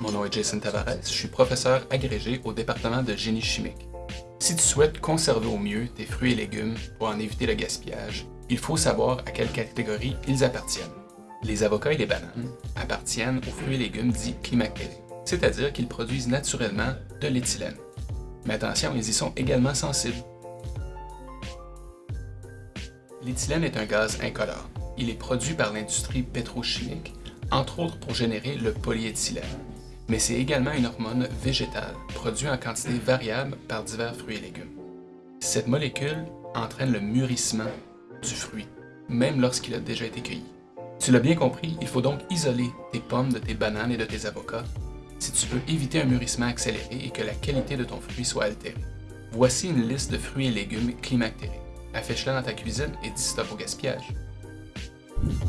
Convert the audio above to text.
Mon nom est Jason Tavares, je suis professeur agrégé au département de génie chimique. Si tu souhaites conserver au mieux tes fruits et légumes pour en éviter le gaspillage, il faut savoir à quelle catégorie ils appartiennent. Les avocats et les bananes appartiennent aux fruits et légumes dits climactériques, c'est-à-dire qu'ils produisent naturellement de l'éthylène. Mais attention, ils y sont également sensibles. L'éthylène est un gaz incolore. Il est produit par l'industrie pétrochimique, entre autres pour générer le polyéthylène. Mais c'est également une hormone végétale, produite en quantité variable par divers fruits et légumes. Cette molécule entraîne le mûrissement du fruit, même lorsqu'il a déjà été cueilli. Tu l'as bien compris, il faut donc isoler tes pommes de tes bananes et de tes avocats si tu veux éviter un mûrissement accéléré et que la qualité de ton fruit soit altérée. Voici une liste de fruits et légumes climactériques. Affiche-la dans ta cuisine et dis stop au gaspillage. Thank you.